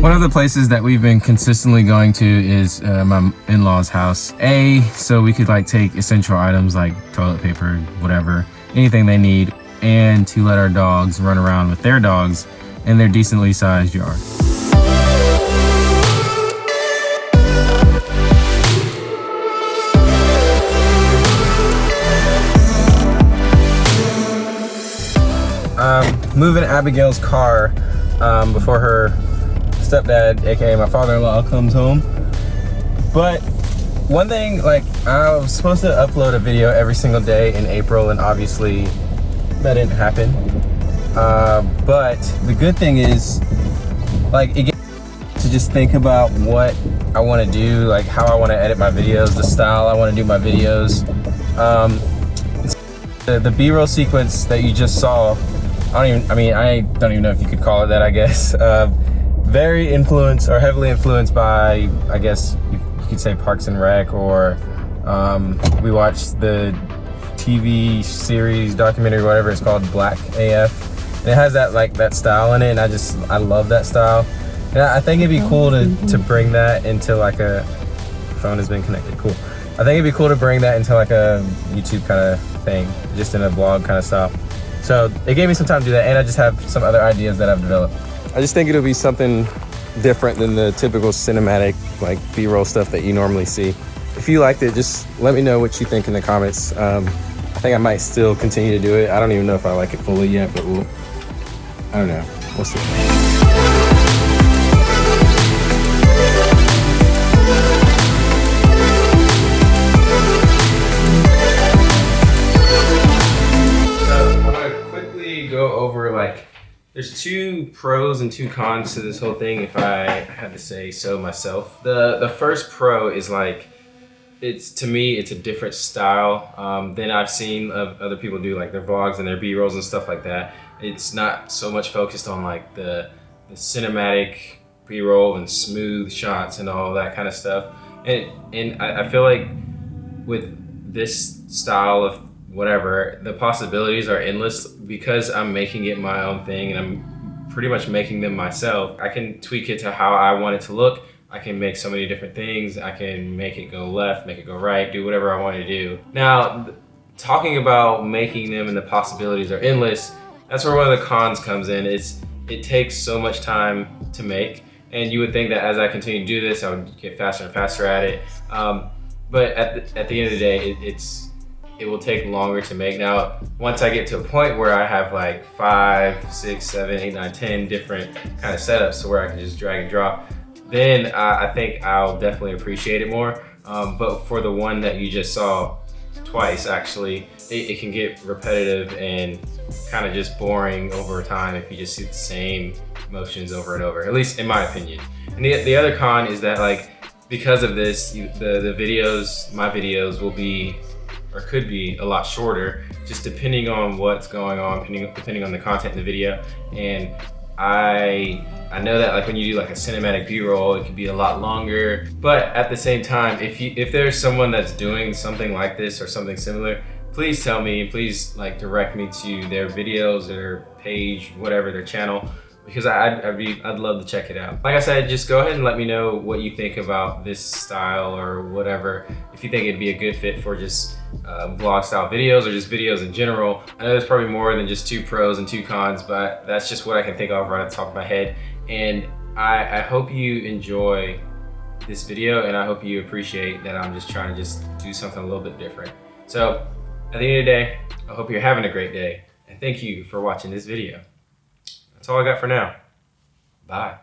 One of the places that we've been consistently going to is uh, my in-laws house. A, so we could like take essential items like toilet paper, whatever, anything they need, and to let our dogs run around with their dogs in their decently sized yard. Um, moving Abigail's car um, before her stepdad, aka my father-in-law, comes home. But one thing, like, I was supposed to upload a video every single day in April, and obviously that didn't happen. Uh, but the good thing is, like, it gets to just think about what I want to do, like how I want to edit my videos, the style I want to do my videos. Um, the, the B-roll sequence that you just saw, I don't even, I mean, I don't even know if you could call it that, I guess. Uh, very influenced or heavily influenced by, I guess you, could say Parks and Rec or um, we watched the TV series, documentary, whatever it's called, Black AF. And it has that like that style in it and I just, I love that style. And I think it'd be cool to, to bring that into like a, phone has been connected, cool. I think it'd be cool to bring that into like a YouTube kind of thing, just in a vlog kind of style. So it gave me some time to do that and I just have some other ideas that I've developed. I just think it'll be something different than the typical cinematic like b-roll stuff that you normally see. If you liked it just let me know what you think in the comments. Um, i think i might still continue to do it. I don't even know if i like it fully yet but we'll i don't know. We'll see there's two pros and two cons to this whole thing, if I had to say so myself. The the first pro is like, it's to me, it's a different style um, than I've seen of other people do like their vlogs and their B-rolls and stuff like that. It's not so much focused on like the, the cinematic B-roll and smooth shots and all that kind of stuff. And, and I, I feel like with this style of whatever, the possibilities are endless because I'm making it my own thing and I'm pretty much making them myself. I can tweak it to how I want it to look. I can make so many different things. I can make it go left, make it go right, do whatever I want to do. Now, talking about making them and the possibilities are endless, that's where one of the cons comes in. It's It takes so much time to make. And you would think that as I continue to do this, I would get faster and faster at it. Um, but at the, at the end of the day, it, it's it will take longer to make. Now, once I get to a point where I have like five, six, seven, eight, nine, ten different kind of setups to where I can just drag and drop, then I, I think I'll definitely appreciate it more. Um, but for the one that you just saw twice, actually, it, it can get repetitive and kind of just boring over time if you just see the same motions over and over, at least in my opinion. And the, the other con is that like, because of this, you, the, the videos, my videos will be or could be a lot shorter, just depending on what's going on, depending, depending on the content in the video. And I I know that like when you do like a cinematic B-roll, it could be a lot longer. But at the same time, if you if there's someone that's doing something like this or something similar, please tell me, please like direct me to their videos, their page, whatever, their channel because I'd, I'd, be, I'd love to check it out. Like I said, just go ahead and let me know what you think about this style or whatever. If you think it'd be a good fit for just uh, vlog style videos or just videos in general. I know there's probably more than just two pros and two cons, but that's just what I can think of right at the top of my head. And I, I hope you enjoy this video and I hope you appreciate that I'm just trying to just do something a little bit different. So at the end of the day, I hope you're having a great day and thank you for watching this video. That's all I got for now. Bye.